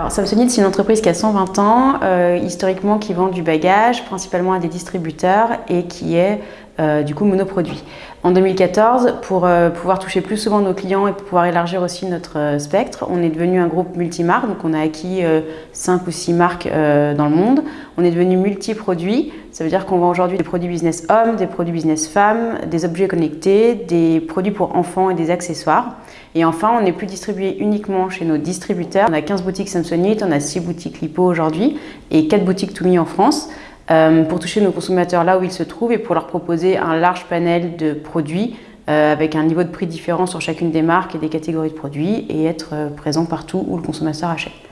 Alors, Samsonite, c'est une entreprise qui a 120 ans, euh, historiquement qui vend du bagage, principalement à des distributeurs et qui est euh, du coup monoproduit. En 2014, pour euh, pouvoir toucher plus souvent nos clients et pouvoir élargir aussi notre spectre, on est devenu un groupe multimarque, donc on a acquis 5 ou 6 marques dans le monde. On est devenu multi-produits, ça veut dire qu'on vend aujourd'hui des produits business hommes, des produits business femmes, des objets connectés, des produits pour enfants et des accessoires. Et enfin, on n'est plus distribué uniquement chez nos distributeurs. On a 15 boutiques Samsonite, on a 6 boutiques Lipo aujourd'hui et 4 boutiques Toumi en France euh, pour toucher nos consommateurs là où ils se trouvent et pour leur proposer un large panel de produits euh, avec un niveau de prix différent sur chacune des marques et des catégories de produits et être euh, présent partout où le consommateur achète.